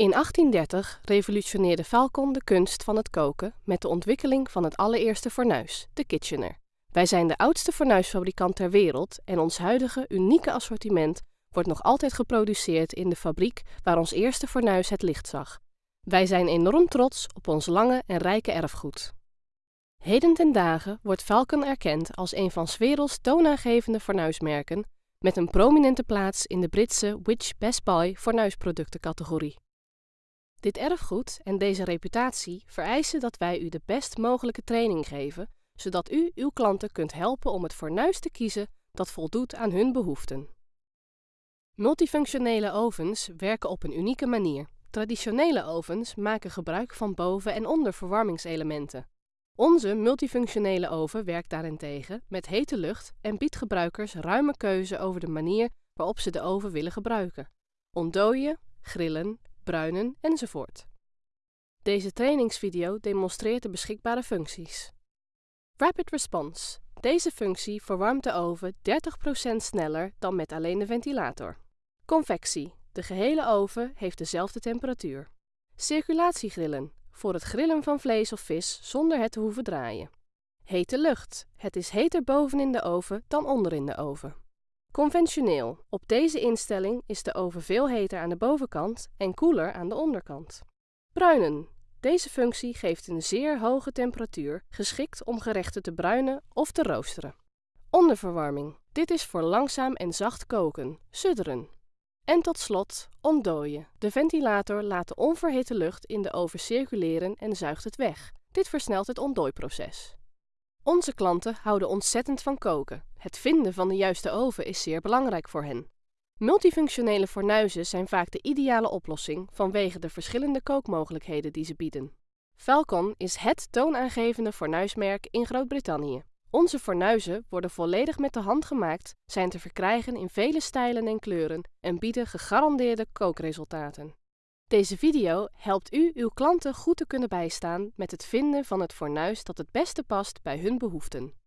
In 1830 revolutioneerde Falcon de kunst van het koken met de ontwikkeling van het allereerste fornuis, de Kitchener. Wij zijn de oudste fornuisfabrikant ter wereld en ons huidige unieke assortiment wordt nog altijd geproduceerd in de fabriek waar ons eerste fornuis het licht zag. Wij zijn enorm trots op ons lange en rijke erfgoed. Heden ten dagen wordt Falcon erkend als een van 's werelds toonaangevende fornuismerken met een prominente plaats in de Britse Which Best Buy fornuisproductencategorie. Dit erfgoed en deze reputatie vereisen dat wij u de best mogelijke training geven, zodat u uw klanten kunt helpen om het fornuis te kiezen dat voldoet aan hun behoeften. Multifunctionele ovens werken op een unieke manier. Traditionele ovens maken gebruik van boven- en onderverwarmingselementen. Onze multifunctionele oven werkt daarentegen met hete lucht en biedt gebruikers ruime keuze over de manier waarop ze de oven willen gebruiken: ontdooien, grillen, bruinen enzovoort. Deze trainingsvideo demonstreert de beschikbare functies. Rapid Response. Deze functie verwarmt de oven 30% sneller dan met alleen de ventilator. Convectie. De gehele oven heeft dezelfde temperatuur. Circulatiegrillen. Voor het grillen van vlees of vis zonder het te hoeven draaien. Hete lucht. Het is heter boven in de oven dan onder in de oven. Conventioneel. Op deze instelling is de oven veel heter aan de bovenkant en koeler aan de onderkant. Bruinen. Deze functie geeft een zeer hoge temperatuur, geschikt om gerechten te bruinen of te roosteren. Onderverwarming. Dit is voor langzaam en zacht koken, sudderen. En tot slot ontdooien. De ventilator laat de onverhitte lucht in de oven circuleren en zuigt het weg. Dit versnelt het ontdooiproces. Onze klanten houden ontzettend van koken. Het vinden van de juiste oven is zeer belangrijk voor hen. Multifunctionele fornuizen zijn vaak de ideale oplossing vanwege de verschillende kookmogelijkheden die ze bieden. Falcon is het toonaangevende fornuismerk in Groot-Brittannië. Onze fornuizen worden volledig met de hand gemaakt, zijn te verkrijgen in vele stijlen en kleuren en bieden gegarandeerde kookresultaten. Deze video helpt u uw klanten goed te kunnen bijstaan met het vinden van het fornuis dat het beste past bij hun behoeften.